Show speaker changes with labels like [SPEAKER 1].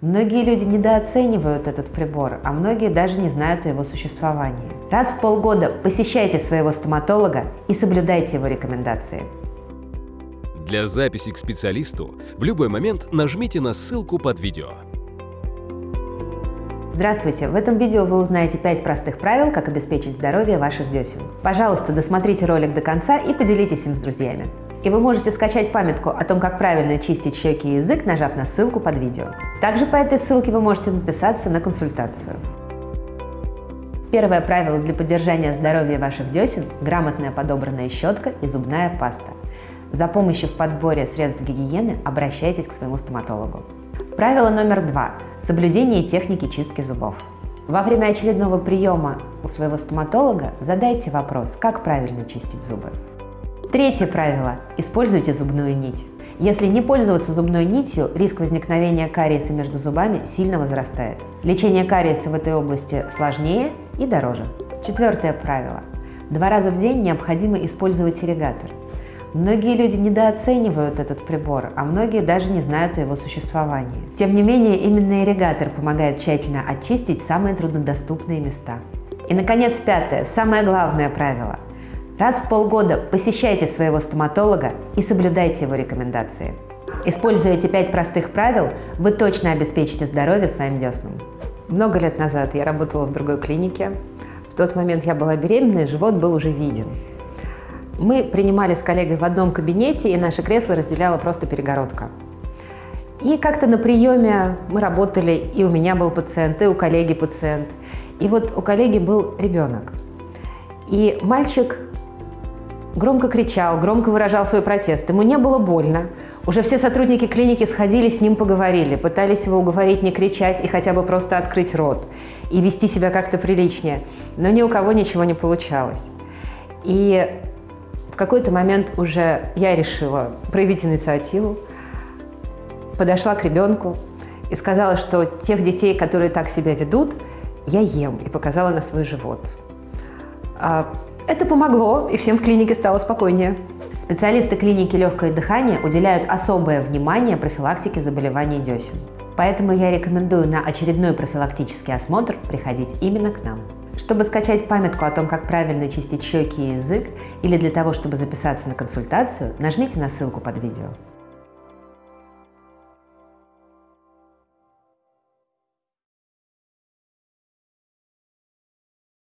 [SPEAKER 1] Многие люди недооценивают этот прибор, а многие даже не знают о его существовании. Раз в полгода посещайте своего стоматолога и соблюдайте его рекомендации.
[SPEAKER 2] Для записи к специалисту в любой момент нажмите на ссылку под видео.
[SPEAKER 1] Здравствуйте! В этом видео вы узнаете 5 простых правил, как обеспечить здоровье ваших десен. Пожалуйста, досмотрите ролик до конца и поделитесь им с друзьями. И вы можете скачать памятку о том, как правильно чистить щеки и язык, нажав на ссылку под видео. Также по этой ссылке вы можете написаться на консультацию. Первое правило для поддержания здоровья ваших десен – грамотная подобранная щетка и зубная паста. За помощью в подборе средств гигиены обращайтесь к своему стоматологу. Правило номер два – соблюдение техники чистки зубов. Во время очередного приема у своего стоматолога задайте вопрос, как правильно чистить зубы. Третье правило – используйте зубную нить. Если не пользоваться зубной нитью, риск возникновения кариеса между зубами сильно возрастает. Лечение кариеса в этой области сложнее и дороже. Четвертое правило. Два раза в день необходимо использовать ирригатор. Многие люди недооценивают этот прибор, а многие даже не знают о его существовании. Тем не менее, именно ирригатор помогает тщательно очистить самые труднодоступные места. И, наконец, пятое, самое главное правило – Раз в полгода посещайте своего стоматолога и соблюдайте его рекомендации. Используя эти пять простых правил, вы точно обеспечите здоровье своим деснам. Много лет назад я работала в другой клинике. В тот момент я была беременна, и живот был уже виден. Мы принимали с коллегой в одном кабинете, и наше кресло разделяла просто перегородка. И как-то на приеме мы работали, и у меня был пациент, и у коллеги пациент. И вот у коллеги был ребенок. И мальчик Громко кричал, громко выражал свой протест. Ему не было больно. Уже все сотрудники клиники сходили, с ним поговорили, пытались его уговорить не кричать и хотя бы просто открыть рот и вести себя как-то приличнее. Но ни у кого ничего не получалось. И в какой-то момент уже я решила проявить инициативу, подошла к ребенку и сказала, что тех детей, которые так себя ведут, я ем, и показала на свой живот. Это помогло, и всем в клинике стало спокойнее. Специалисты клиники «Легкое дыхание» уделяют особое внимание профилактике заболеваний десен. Поэтому я рекомендую на очередной профилактический осмотр приходить именно к нам. Чтобы скачать памятку о том, как правильно чистить щеки и язык, или для того, чтобы записаться на консультацию, нажмите на ссылку под видео.